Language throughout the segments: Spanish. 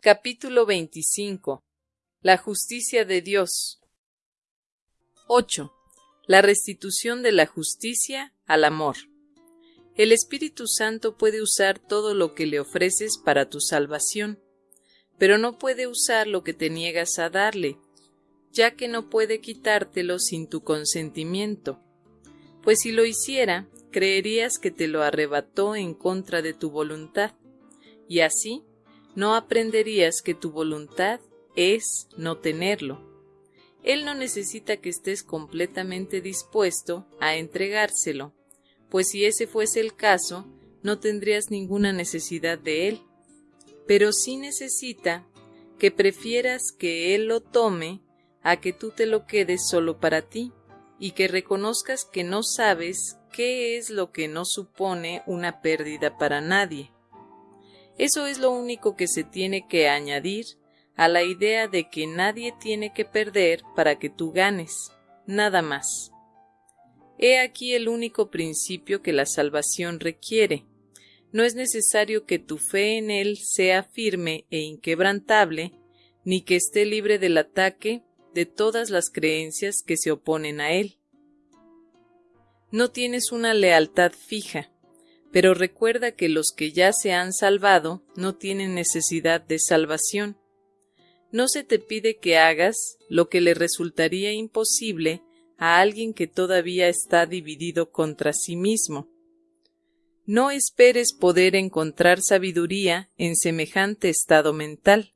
Capítulo 25 La justicia de Dios 8. La restitución de la justicia al amor. El Espíritu Santo puede usar todo lo que le ofreces para tu salvación, pero no puede usar lo que te niegas a darle, ya que no puede quitártelo sin tu consentimiento, pues si lo hiciera, creerías que te lo arrebató en contra de tu voluntad, y así no aprenderías que tu voluntad es no tenerlo. Él no necesita que estés completamente dispuesto a entregárselo, pues si ese fuese el caso, no tendrías ninguna necesidad de él. Pero sí necesita que prefieras que él lo tome a que tú te lo quedes solo para ti, y que reconozcas que no sabes qué es lo que no supone una pérdida para nadie. Eso es lo único que se tiene que añadir a la idea de que nadie tiene que perder para que tú ganes, nada más. He aquí el único principio que la salvación requiere. No es necesario que tu fe en Él sea firme e inquebrantable, ni que esté libre del ataque de todas las creencias que se oponen a Él. No tienes una lealtad fija, pero recuerda que los que ya se han salvado no tienen necesidad de salvación. No se te pide que hagas lo que le resultaría imposible a alguien que todavía está dividido contra sí mismo. No esperes poder encontrar sabiduría en semejante estado mental,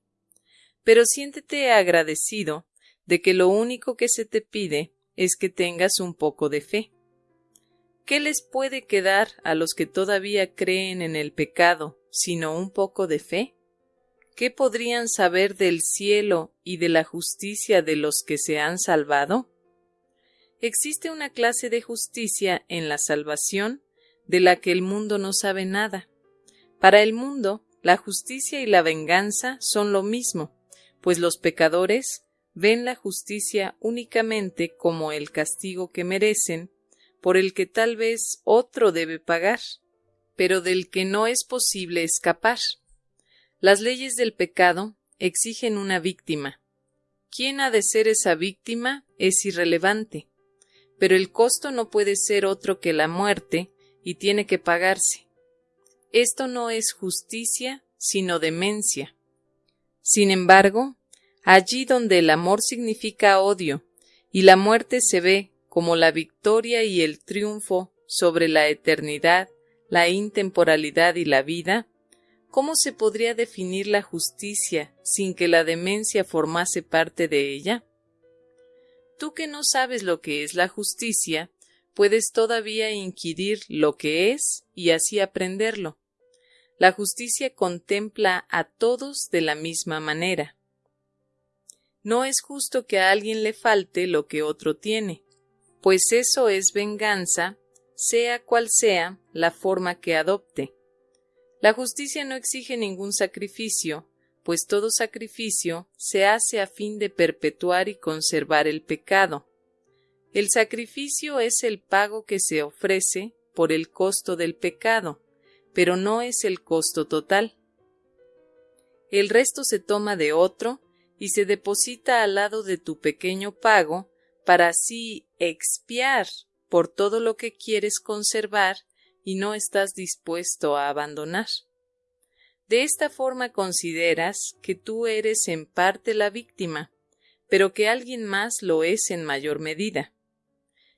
pero siéntete agradecido de que lo único que se te pide es que tengas un poco de fe. ¿Qué les puede quedar a los que todavía creen en el pecado sino un poco de fe? ¿Qué podrían saber del cielo y de la justicia de los que se han salvado? Existe una clase de justicia en la salvación de la que el mundo no sabe nada. Para el mundo, la justicia y la venganza son lo mismo, pues los pecadores ven la justicia únicamente como el castigo que merecen por el que tal vez otro debe pagar, pero del que no es posible escapar. Las leyes del pecado exigen una víctima. ¿Quién ha de ser esa víctima? es irrelevante, pero el costo no puede ser otro que la muerte y tiene que pagarse. Esto no es justicia, sino demencia. Sin embargo, allí donde el amor significa odio y la muerte se ve como la victoria y el triunfo sobre la eternidad, la intemporalidad y la vida, ¿cómo se podría definir la justicia sin que la demencia formase parte de ella? Tú que no sabes lo que es la justicia, puedes todavía inquirir lo que es y así aprenderlo. La justicia contempla a todos de la misma manera. No es justo que a alguien le falte lo que otro tiene pues eso es venganza, sea cual sea la forma que adopte. La justicia no exige ningún sacrificio, pues todo sacrificio se hace a fin de perpetuar y conservar el pecado. El sacrificio es el pago que se ofrece por el costo del pecado, pero no es el costo total. El resto se toma de otro y se deposita al lado de tu pequeño pago para así expiar por todo lo que quieres conservar y no estás dispuesto a abandonar. De esta forma consideras que tú eres en parte la víctima, pero que alguien más lo es en mayor medida.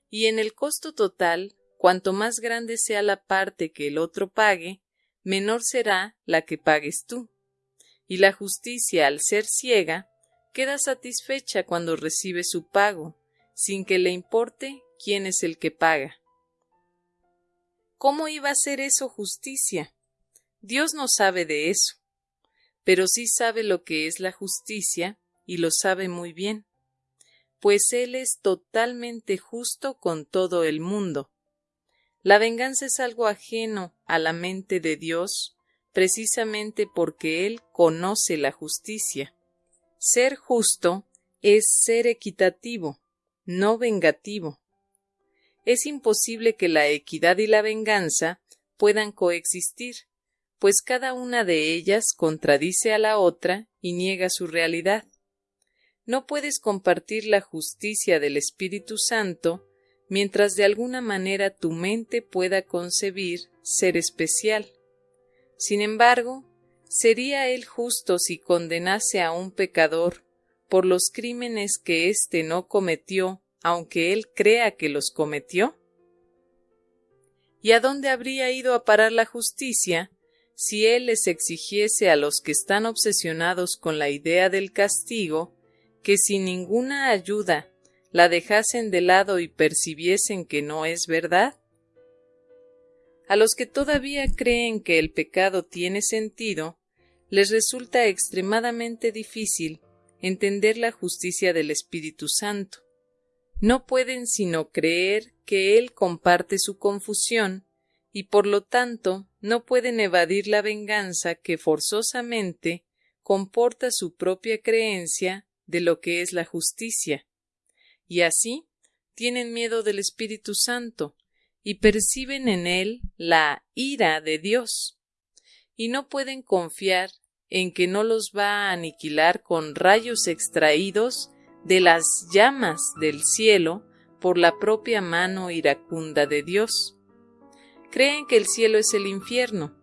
Y en el costo total, cuanto más grande sea la parte que el otro pague, menor será la que pagues tú. Y la justicia, al ser ciega, queda satisfecha cuando recibe su pago, sin que le importe quién es el que paga. ¿Cómo iba a ser eso justicia? Dios no sabe de eso, pero sí sabe lo que es la justicia y lo sabe muy bien, pues Él es totalmente justo con todo el mundo. La venganza es algo ajeno a la mente de Dios, precisamente porque Él conoce la justicia. Ser justo es ser equitativo, no vengativo. Es imposible que la equidad y la venganza puedan coexistir, pues cada una de ellas contradice a la otra y niega su realidad. No puedes compartir la justicia del Espíritu Santo mientras de alguna manera tu mente pueda concebir ser especial. Sin embargo, ¿sería él justo si condenase a un pecador por los crímenes que éste no cometió, aunque él crea que los cometió? ¿Y a dónde habría ido a parar la justicia si él les exigiese a los que están obsesionados con la idea del castigo que sin ninguna ayuda la dejasen de lado y percibiesen que no es verdad? A los que todavía creen que el pecado tiene sentido, les resulta extremadamente difícil entender la justicia del Espíritu Santo. No pueden sino creer que Él comparte su confusión y por lo tanto no pueden evadir la venganza que forzosamente comporta su propia creencia de lo que es la justicia. Y así tienen miedo del Espíritu Santo y perciben en él la ira de Dios. Y no pueden confiar en que no los va a aniquilar con rayos extraídos de las llamas del cielo por la propia mano iracunda de Dios. Creen que el cielo es el infierno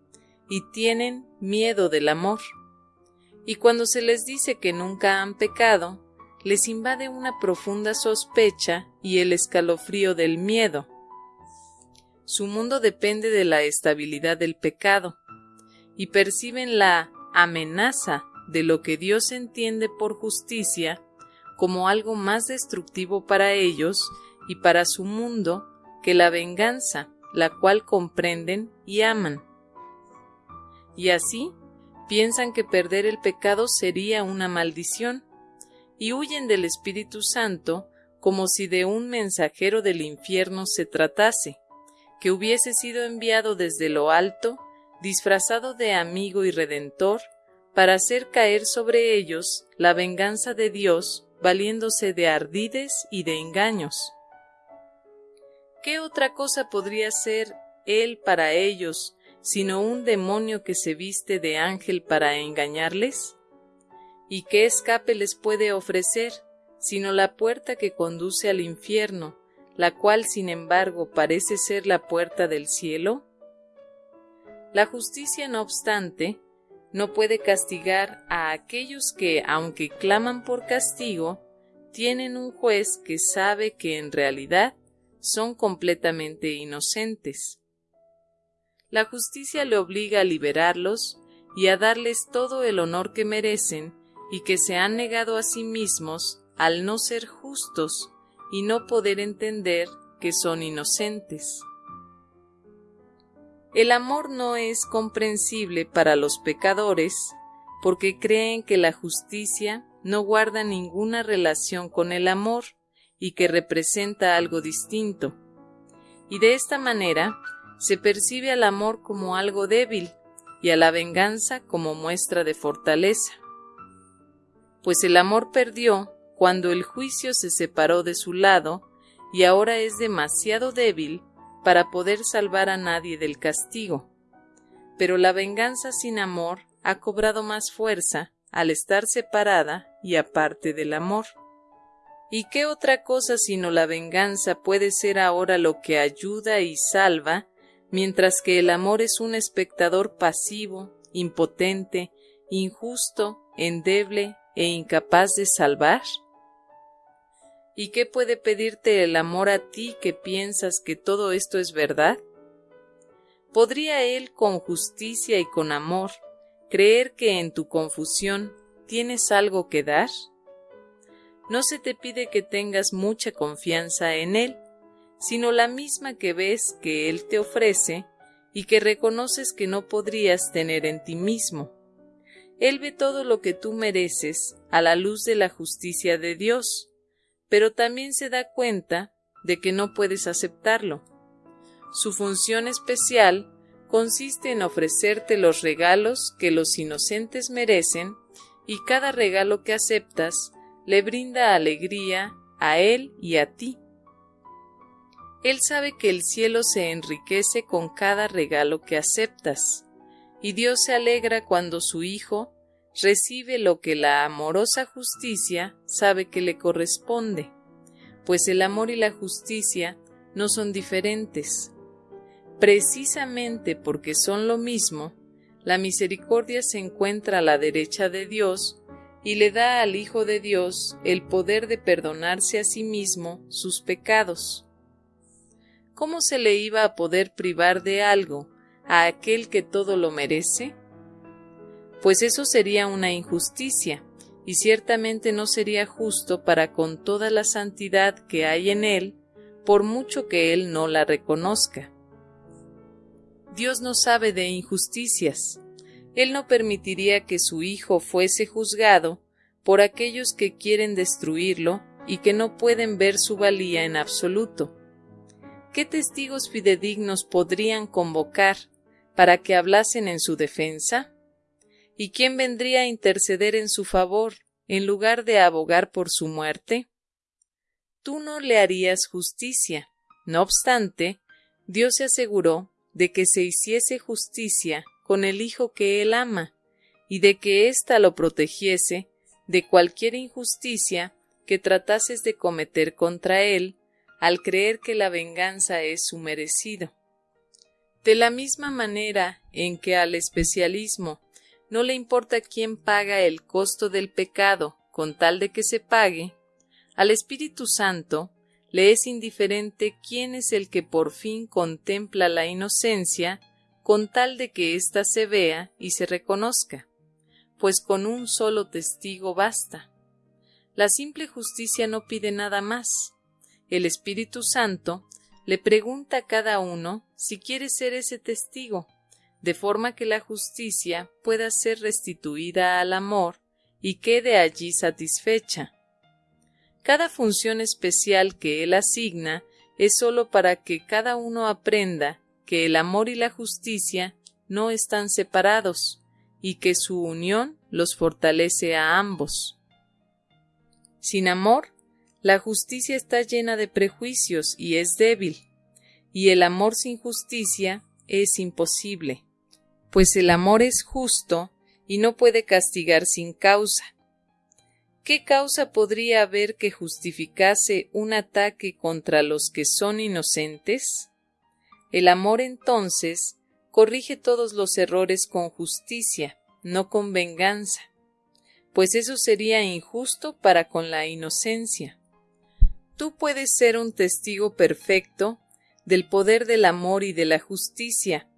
y tienen miedo del amor. Y cuando se les dice que nunca han pecado, les invade una profunda sospecha y el escalofrío del miedo. Su mundo depende de la estabilidad del pecado, y perciben la amenaza de lo que Dios entiende por justicia como algo más destructivo para ellos y para su mundo que la venganza, la cual comprenden y aman. Y así piensan que perder el pecado sería una maldición, y huyen del Espíritu Santo como si de un mensajero del infierno se tratase, que hubiese sido enviado desde lo alto, disfrazado de amigo y redentor, para hacer caer sobre ellos la venganza de Dios, valiéndose de ardides y de engaños. ¿Qué otra cosa podría ser Él para ellos, sino un demonio que se viste de ángel para engañarles? ¿Y qué escape les puede ofrecer, sino la puerta que conduce al infierno, la cual sin embargo parece ser la puerta del cielo? La justicia, no obstante, no puede castigar a aquellos que, aunque claman por castigo, tienen un juez que sabe que en realidad son completamente inocentes. La justicia le obliga a liberarlos y a darles todo el honor que merecen y que se han negado a sí mismos al no ser justos y no poder entender que son inocentes. El amor no es comprensible para los pecadores porque creen que la justicia no guarda ninguna relación con el amor y que representa algo distinto. Y de esta manera se percibe al amor como algo débil y a la venganza como muestra de fortaleza. Pues el amor perdió cuando el juicio se separó de su lado y ahora es demasiado débil para poder salvar a nadie del castigo. Pero la venganza sin amor ha cobrado más fuerza al estar separada y aparte del amor. ¿Y qué otra cosa sino la venganza puede ser ahora lo que ayuda y salva, mientras que el amor es un espectador pasivo, impotente, injusto, endeble e incapaz de salvar? ¿Y qué puede pedirte el amor a ti que piensas que todo esto es verdad? ¿Podría él con justicia y con amor creer que en tu confusión tienes algo que dar? no se te pide que tengas mucha confianza en Él, sino la misma que ves que Él te ofrece y que reconoces que no podrías tener en ti mismo. Él ve todo lo que tú mereces a la luz de la justicia de Dios, pero también se da cuenta de que no puedes aceptarlo. Su función especial consiste en ofrecerte los regalos que los inocentes merecen y cada regalo que aceptas le brinda alegría a él y a ti. Él sabe que el cielo se enriquece con cada regalo que aceptas, y Dios se alegra cuando su Hijo recibe lo que la amorosa justicia sabe que le corresponde, pues el amor y la justicia no son diferentes. Precisamente porque son lo mismo, la misericordia se encuentra a la derecha de Dios y le da al Hijo de Dios el poder de perdonarse a sí mismo sus pecados. ¿Cómo se le iba a poder privar de algo a aquel que todo lo merece? Pues eso sería una injusticia, y ciertamente no sería justo para con toda la santidad que hay en él, por mucho que él no la reconozca. Dios no sabe de injusticias. Él no permitiría que su Hijo fuese juzgado por aquellos que quieren destruirlo y que no pueden ver su valía en absoluto. ¿Qué testigos fidedignos podrían convocar para que hablasen en su defensa? ¿Y quién vendría a interceder en su favor en lugar de abogar por su muerte? Tú no le harías justicia. No obstante, Dios se aseguró de que se hiciese justicia con el Hijo que él ama, y de que ésta lo protegiese de cualquier injusticia que tratases de cometer contra él al creer que la venganza es su merecido. De la misma manera en que al especialismo no le importa quién paga el costo del pecado con tal de que se pague, al Espíritu Santo le es indiferente quién es el que por fin contempla la inocencia con tal de que ésta se vea y se reconozca, pues con un solo testigo basta. La simple justicia no pide nada más, el Espíritu Santo le pregunta a cada uno si quiere ser ese testigo, de forma que la justicia pueda ser restituida al amor y quede allí satisfecha. Cada función especial que él asigna es sólo para que cada uno aprenda que el amor y la justicia no están separados y que su unión los fortalece a ambos. Sin amor, la justicia está llena de prejuicios y es débil, y el amor sin justicia es imposible, pues el amor es justo y no puede castigar sin causa. ¿Qué causa podría haber que justificase un ataque contra los que son inocentes? El amor entonces corrige todos los errores con justicia, no con venganza, pues eso sería injusto para con la inocencia tú puedes ser un testigo perfecto del poder del amor y de la justicia,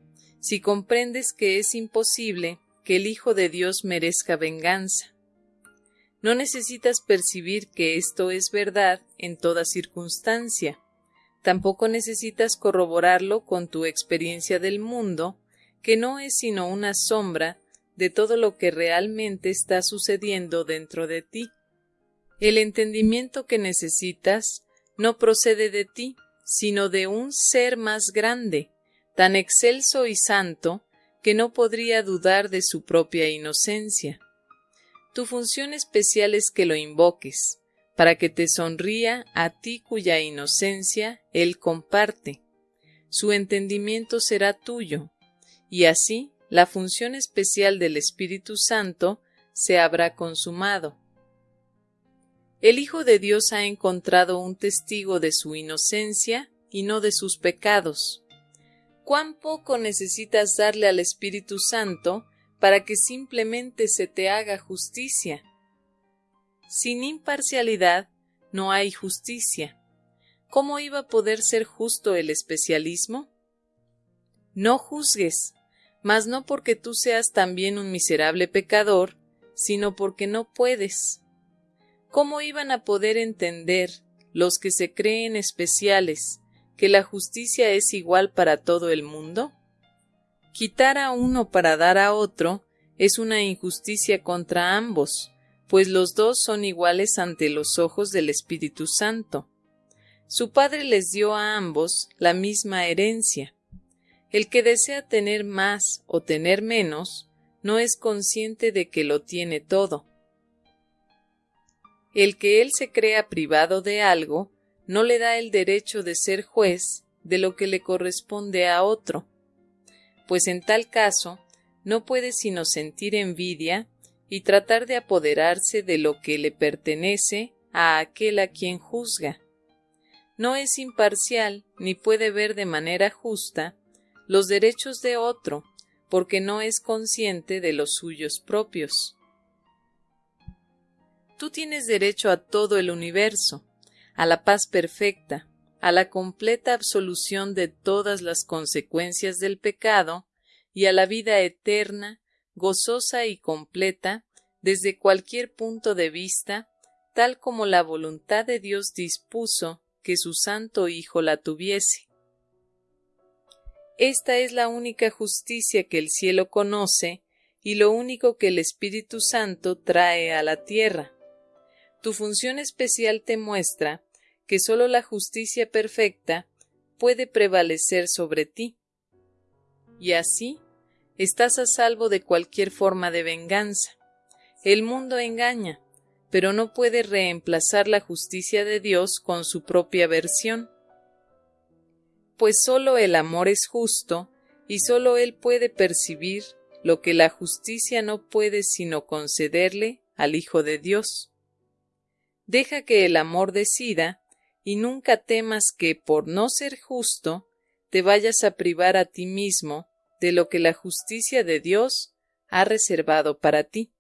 si comprendes que es imposible que el Hijo de Dios merezca venganza. No necesitas percibir que esto es verdad en toda circunstancia. Tampoco necesitas corroborarlo con tu experiencia del mundo, que no es sino una sombra de todo lo que realmente está sucediendo dentro de ti. El entendimiento que necesitas no procede de ti, sino de un ser más grande, tan excelso y santo, que no podría dudar de su propia inocencia. Tu función especial es que lo invoques, para que te sonría a ti cuya inocencia él comparte. Su entendimiento será tuyo, y así la función especial del Espíritu Santo se habrá consumado el Hijo de Dios ha encontrado un testigo de su inocencia y no de sus pecados. ¿Cuán poco necesitas darle al Espíritu Santo para que simplemente se te haga justicia? Sin imparcialidad no hay justicia. ¿Cómo iba a poder ser justo el especialismo? No juzgues, mas no porque tú seas también un miserable pecador, sino porque no puedes. ¿Cómo iban a poder entender los que se creen especiales que la justicia es igual para todo el mundo? Quitar a uno para dar a otro es una injusticia contra ambos, pues los dos son iguales ante los ojos del Espíritu Santo. Su Padre les dio a ambos la misma herencia. El que desea tener más o tener menos no es consciente de que lo tiene todo el que él se crea privado de algo no le da el derecho de ser juez de lo que le corresponde a otro, pues en tal caso no puede sino sentir envidia y tratar de apoderarse de lo que le pertenece a aquel a quien juzga. No es imparcial ni puede ver de manera justa los derechos de otro, porque no es consciente de los suyos propios. Tú tienes derecho a todo el universo, a la paz perfecta, a la completa absolución de todas las consecuencias del pecado y a la vida eterna, gozosa y completa, desde cualquier punto de vista, tal como la voluntad de Dios dispuso que su Santo Hijo la tuviese. Esta es la única justicia que el cielo conoce y lo único que el Espíritu Santo trae a la tierra. Tu función especial te muestra que sólo la justicia perfecta puede prevalecer sobre ti. Y así estás a salvo de cualquier forma de venganza. El mundo engaña, pero no puede reemplazar la justicia de Dios con su propia versión. Pues sólo el amor es justo, y sólo Él puede percibir lo que la justicia no puede sino concederle al Hijo de Dios. Deja que el amor decida y nunca temas que, por no ser justo, te vayas a privar a ti mismo de lo que la justicia de Dios ha reservado para ti.